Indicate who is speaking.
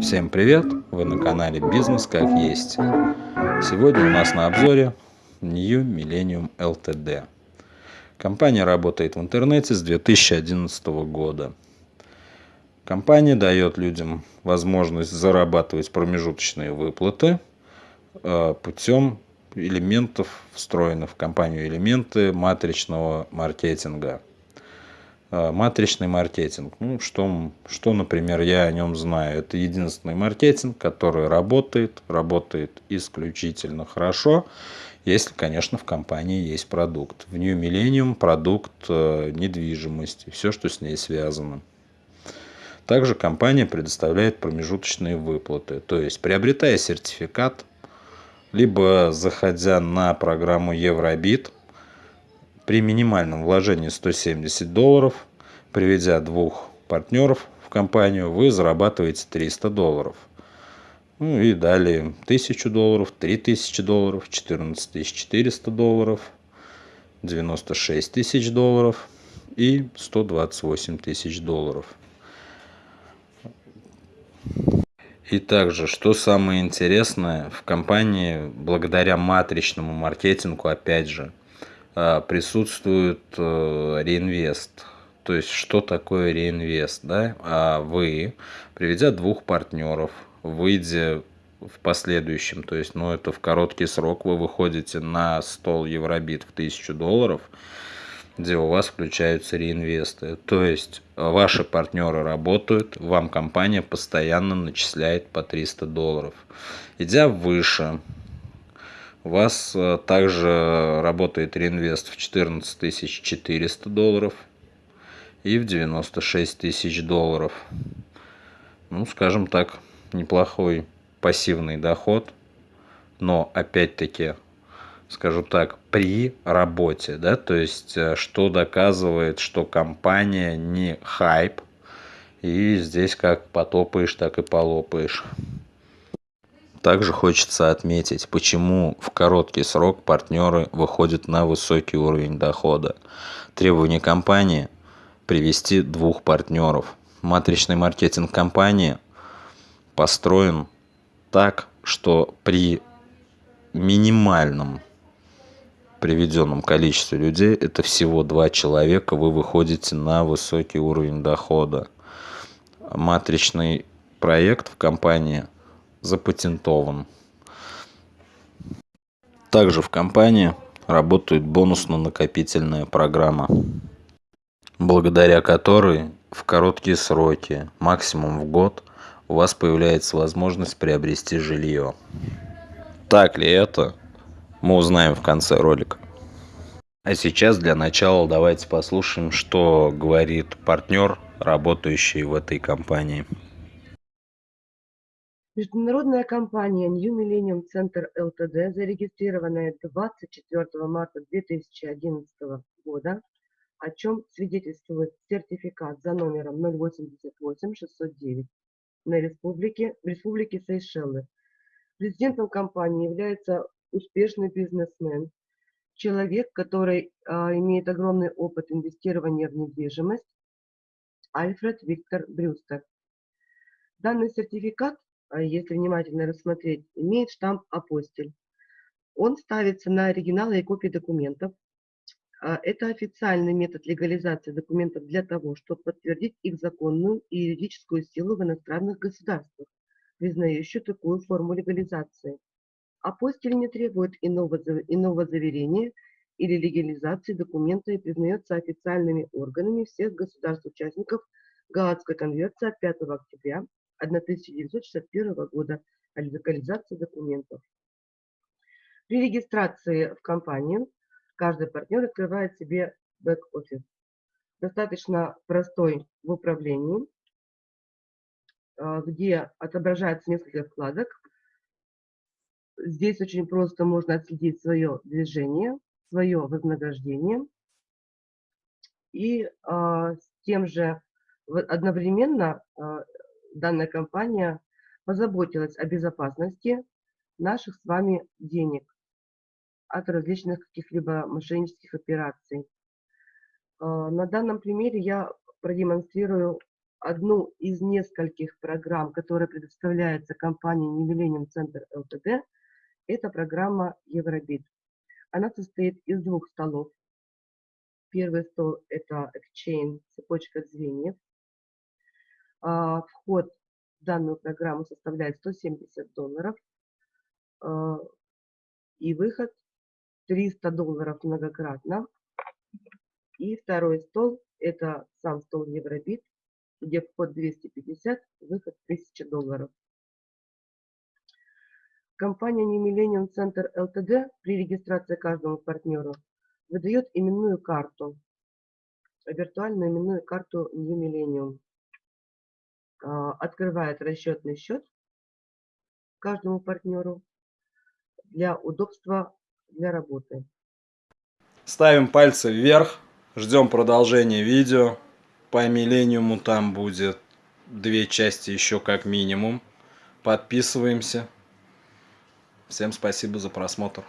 Speaker 1: Всем привет! Вы на канале Бизнес как есть. Сегодня у нас на обзоре New Millennium Ltd. Компания работает в интернете с 2011 года. Компания дает людям возможность зарабатывать промежуточные выплаты э, путем элементов, встроенных в компанию элементы матричного маркетинга – матричный маркетинг. Ну, что, что, например, я о нем знаю. Это единственный маркетинг, который работает, работает исключительно хорошо, если, конечно, в компании есть продукт. В New Millennium продукт э, недвижимости, все, что с ней связано. Также компания предоставляет промежуточные выплаты. То есть, приобретая сертификат, либо заходя на программу Евробит – при минимальном вложении 170 долларов, приведя двух партнеров в компанию, вы зарабатываете 300 долларов. Ну и далее 1000 долларов, 3000 долларов, 14 400 долларов, 96 тысяч долларов и 128 тысяч долларов. И также, что самое интересное, в компании, благодаря матричному маркетингу, опять же, присутствует э, реинвест. То есть, что такое реинвест? Да? А вы, приведя двух партнеров, выйдя в последующем, то есть, ну, это в короткий срок, вы выходите на стол Евробит в 1000 долларов, где у вас включаются реинвесты. То есть, ваши партнеры работают, вам компания постоянно начисляет по 300 долларов. Идя выше, у вас э, также работает реинвест в 14 400 долларов и в 96 тысяч долларов. Ну, скажем так, неплохой пассивный доход, но опять-таки, скажу так, при работе, да, то есть, э, что доказывает, что компания не хайп, и здесь как потопаешь, так и полопаешь. Также хочется отметить, почему в короткий срок партнеры выходят на высокий уровень дохода. Требование компании – привести двух партнеров. Матричный маркетинг компании построен так, что при минимальном приведенном количестве людей, это всего два человека, вы выходите на высокий уровень дохода. Матричный проект в компании – запатентован. Также в компании работает бонусно-накопительная программа, благодаря которой в короткие сроки, максимум в год, у вас появляется возможность приобрести жилье. Так ли это, мы узнаем в конце ролика. А сейчас для начала давайте послушаем, что говорит партнер, работающий в этой компании.
Speaker 2: Международная компания New Millennium Center Ltd, зарегистрированная 24 марта 2011 года, о чем свидетельствует сертификат за номером 088609 на республике, республике Сейшелы. Президентом компании является успешный бизнесмен, человек, который а, имеет огромный опыт инвестирования в недвижимость, Альфред Виктор Брюстер. Данный сертификат если внимательно рассмотреть, имеет штамп «Апостиль». Он ставится на оригиналы и копии документов. А это официальный метод легализации документов для того, чтобы подтвердить их законную и юридическую силу в иностранных государствах, признающих такую форму легализации. Апостиль не требует иного, иного заверения или легализации документа и признается официальными органами всех государств-участников Гаадской конвенции от 5 октября 1961 года о локализации документов. При регистрации в компании каждый партнер открывает себе бэк-офис. Достаточно простой в управлении, а, где отображается несколько вкладок. Здесь очень просто можно отследить свое движение, свое вознаграждение. И а, с тем же одновременно а, данная компания позаботилась о безопасности наших с вами денег от различных каких-либо мошеннических операций. А, на данном примере я продемонстрирую одну из нескольких программ, которая предоставляется компанией Millennium Center Ltd. Это программа Евробит. Она состоит из двух столов. Первый стол – это Exchange, цепочка звеньев. А, вход в данную программу составляет 170 долларов. А, и выход 300 долларов многократно. И второй стол – это сам стол Евробит, где вход 250, выход 1000 долларов. Компания New Millennium Center Ltd при регистрации каждому партнеру выдает именную карту, виртуальную именную карту New Millennium. А, открывает расчетный счет каждому партнеру для удобства для работы.
Speaker 1: Ставим пальцы вверх, ждем продолжения видео. По миллениуму там будет две части еще как минимум. Подписываемся. Всем спасибо за просмотр.